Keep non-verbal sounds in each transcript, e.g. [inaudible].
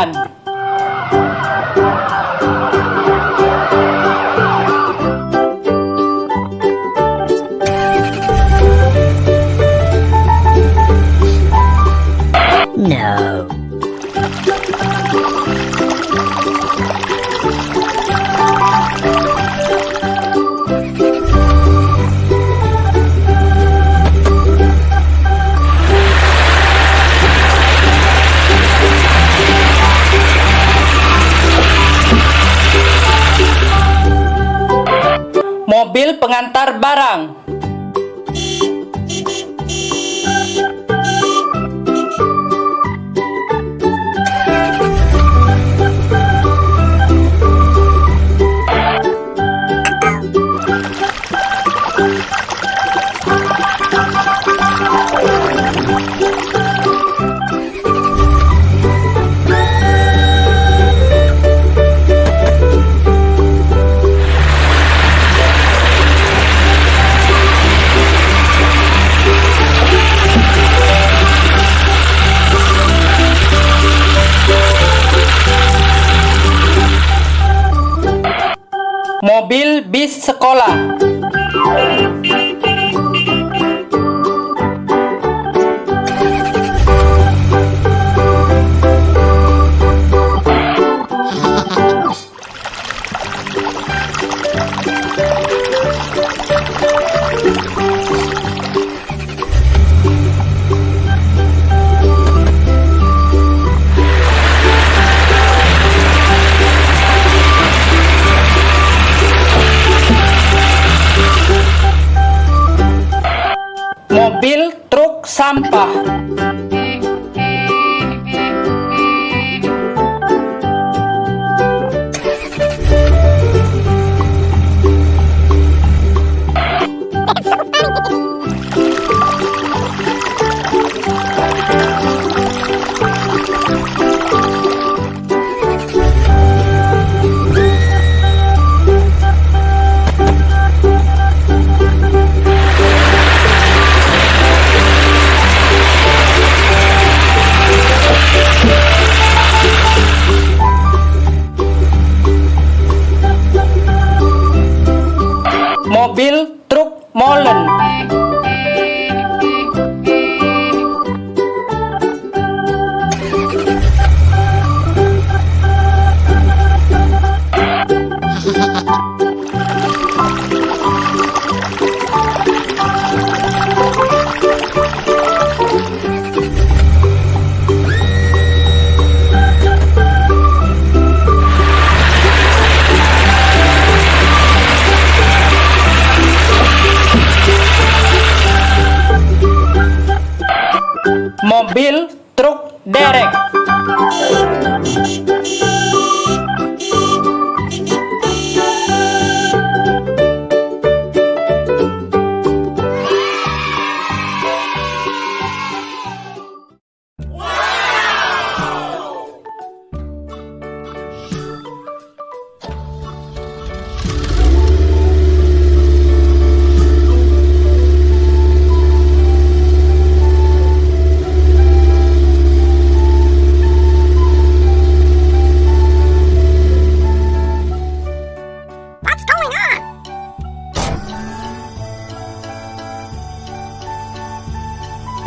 pemadam kebakaran. No. Pengantar barang. Bis sekolah. Truk Mobil truk derek.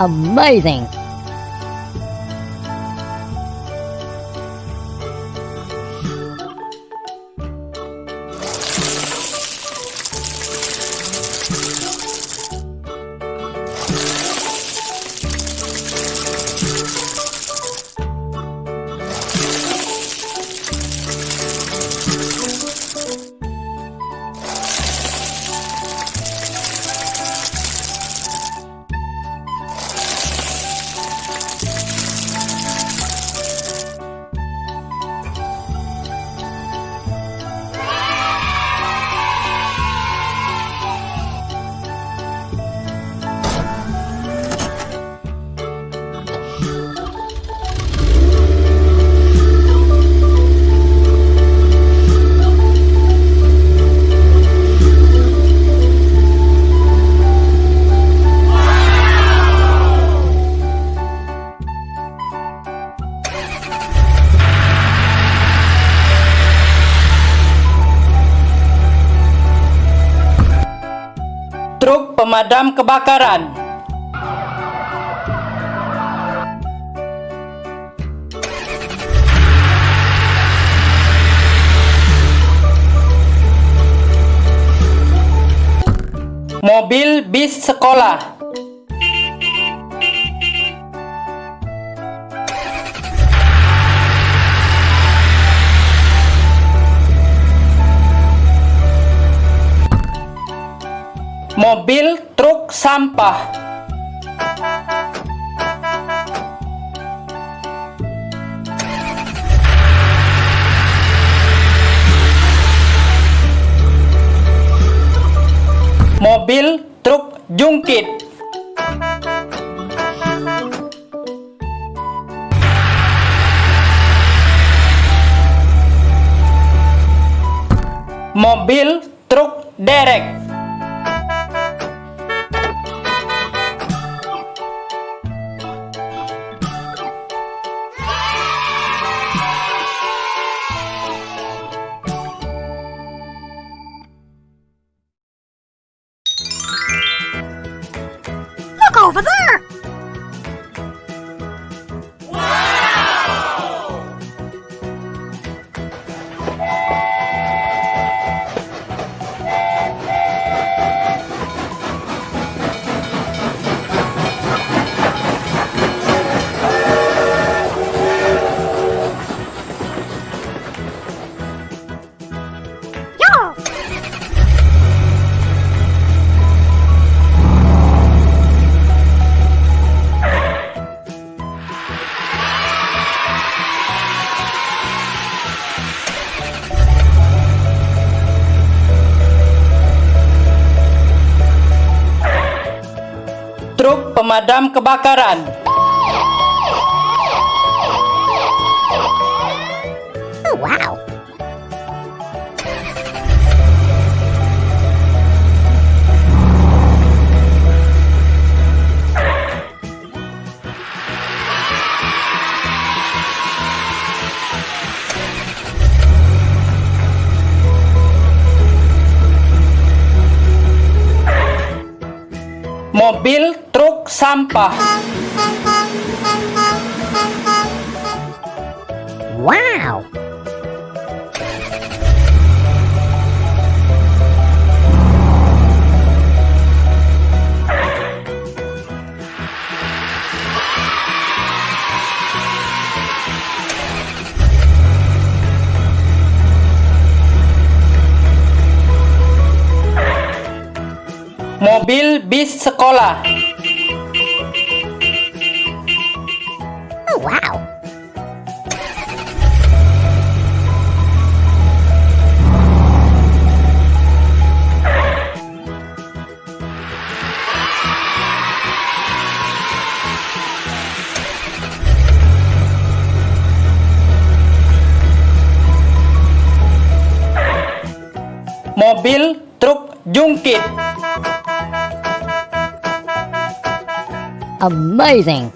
Amazing. Pemadam kebakaran. Mobil bis sekolah. Mobil truk sampah. Mobil truk jungkit. Mobil truk derek. Pemadam kebakaran. Oh, wow. Mobil truk sampah. Wow. Mobil bis sekolah. Mobil truk jungkit. Amazing.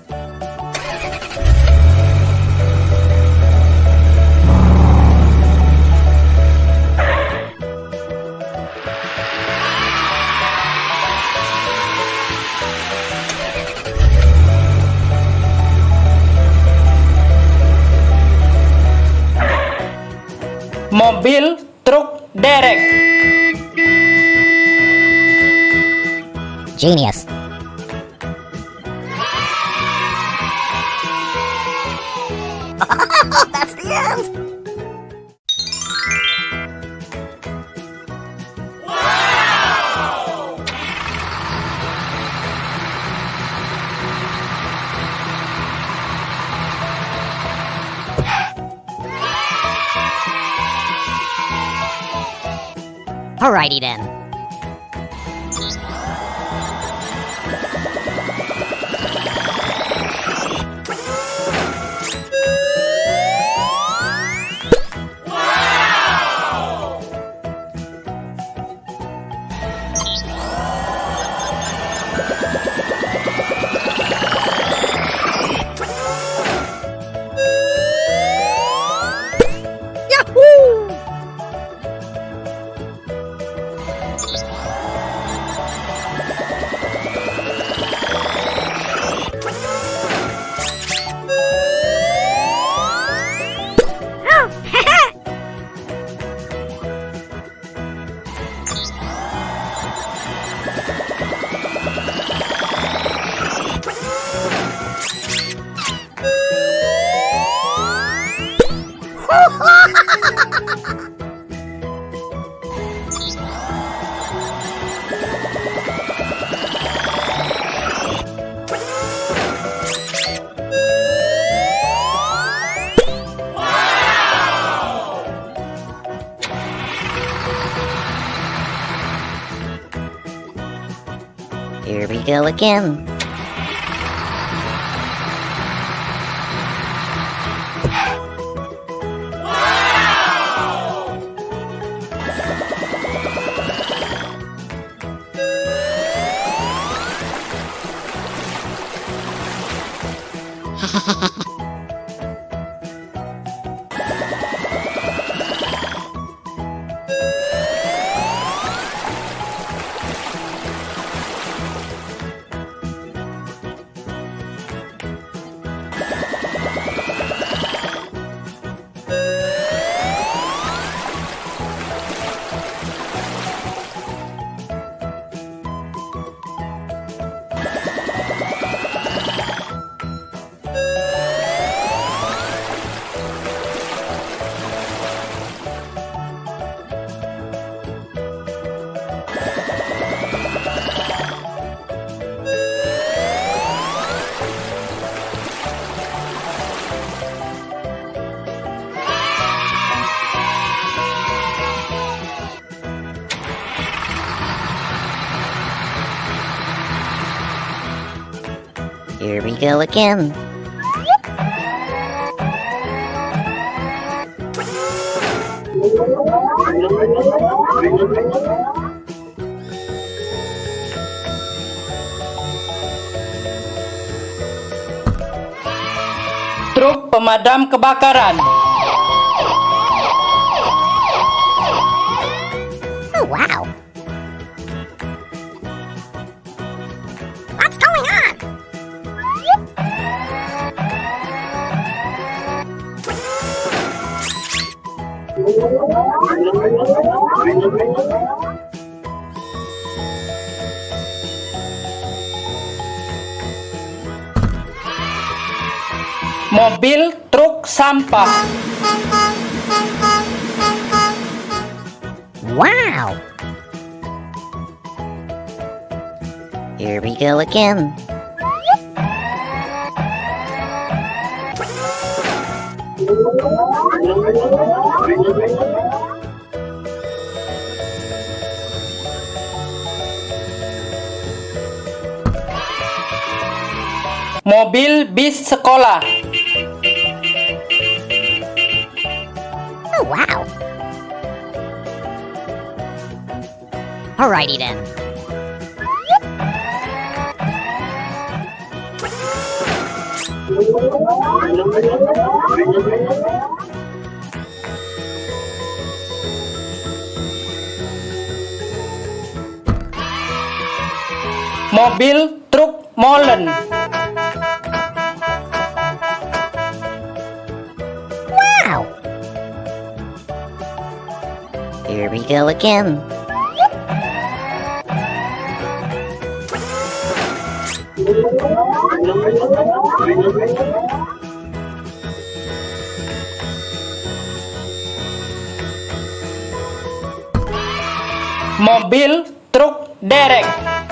Mobil truk derek. Genius. [laughs] That's the end. [laughs] Alrighty then. Here we go again. Go again. Truk pemadam kebakaran. Mobil truk sampah. Wow. Here we go again. [laughs] Mobil bis sekolah. Oh, wow. Alrighty then. Mobil truk molen. Here we go again. Mobil truk derek.